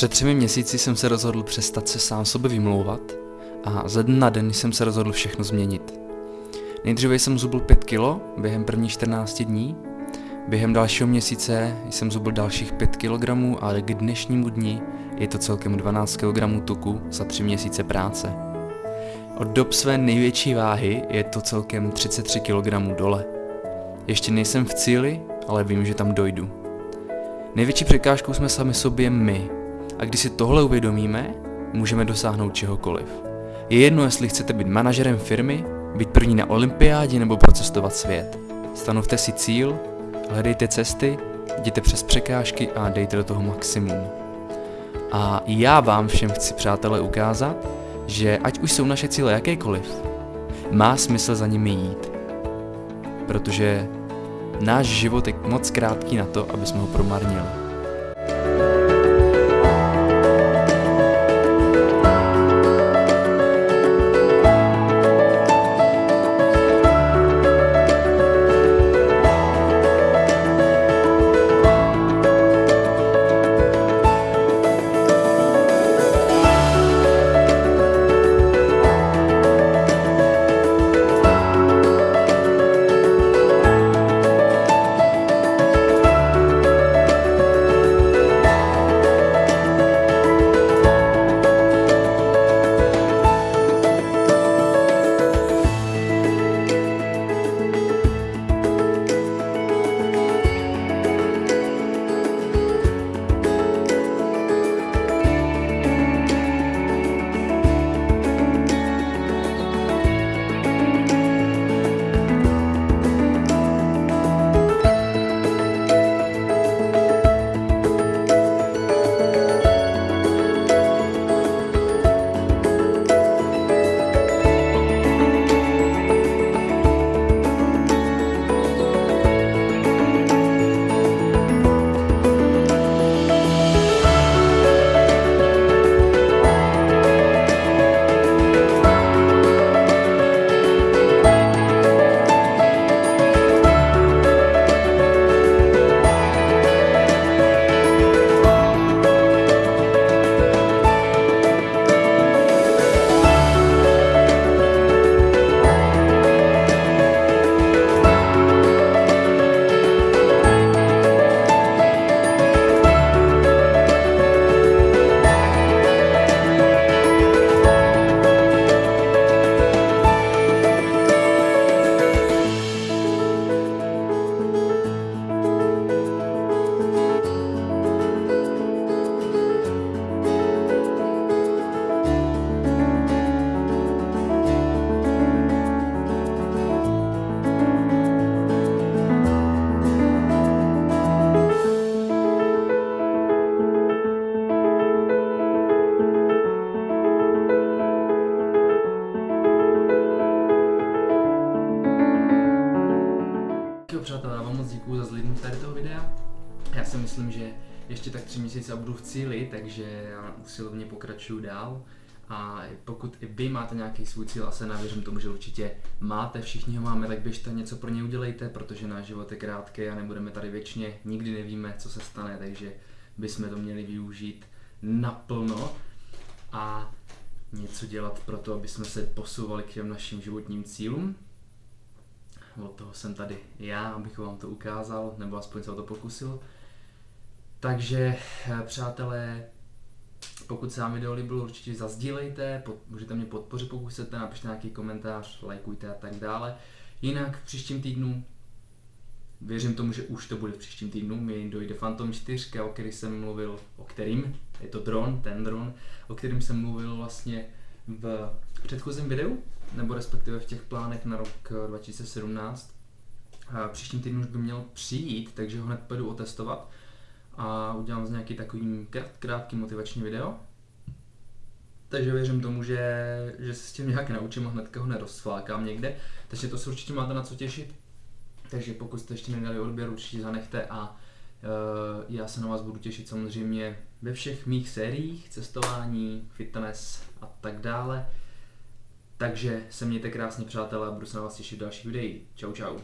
Před třemi měsíci jsem se rozhodl přestat se sám sobě vymlouvat a ze dne na den jsem se rozhodl všechno změnit. Nejdříve jsem zubl 5 kilo během prvních 14 dní, během dalšího měsíce jsem zubl dalších 5 kg a k dnešnímu dni je to celkem 12 kg tuku za 3 měsíce práce. Od dob své největší váhy je to celkem 33 kg dole. Ještě nejsem v cíli, ale vím, že tam dojdu. Největší překážkou jsme sami sobě my. A když si tohle uvědomíme, můžeme dosáhnout čehokoliv. Je jedno, jestli chcete být manažerem firmy, být první na olympiádě nebo procestovat svět. Stanovte si cíl, hledejte cesty, jděte přes překážky a dejte do toho maximum. A já vám všem chci, přátelé, ukázat, že ať už jsou naše cíle jakékoliv, má smysl za nimi jít. Protože náš život je moc krátký na to, aby jsme ho promarnili. Toho videa. Já si myslím, že ještě tak tři měsíce budu v cíli, takže já usilovně pokračuju dál. A pokud i vy máte nějaký svůj cíl, a se navěřím tomu, že určitě máte, všichni ho máme, tak běžte něco pro ně udělejte, protože náš život je krátký a nebudeme tady věčně, nikdy nevíme, co se stane, takže bychom to měli využít naplno a něco dělat pro to, aby jsme se posouvali k těm našim životním cílům od toho jsem tady já, abych vám to ukázal, nebo aspoň se o to pokusil. Takže, eh, přátelé, pokud se vám video líbilo, určitě zazdílejte, pod, můžete mě podpořit, pokud chcete, napište nějaký komentář, lajkujte a tak dále. Jinak v příštím týdnu, věřím tomu, že už to bude v příštím týdnu, mi dojde Phantom 4, o který jsem mluvil, o kterým, je to dron, ten dron, o kterým jsem mluvil vlastně v předchozím videu, nebo respektive v těch plánech na rok 2017. A příštím týdnu už by měl přijít, takže ho hned půjdu otestovat a udělám z nějaký takový krátký motivační video. Takže věřím tomu, že, že se s tím nějak naučím a hnedka ho nerozflákám někde. Takže to se určitě máte na co těšit. Takže pokud jste ještě nedali odběr, určitě zanechte a uh, já se na vás budu těšit samozřejmě ve všech mých sériích, cestování, fitness a tak dále. Takže se mějte krásně přátelé a budu se na vás těšit v dalších videích. Čau čau.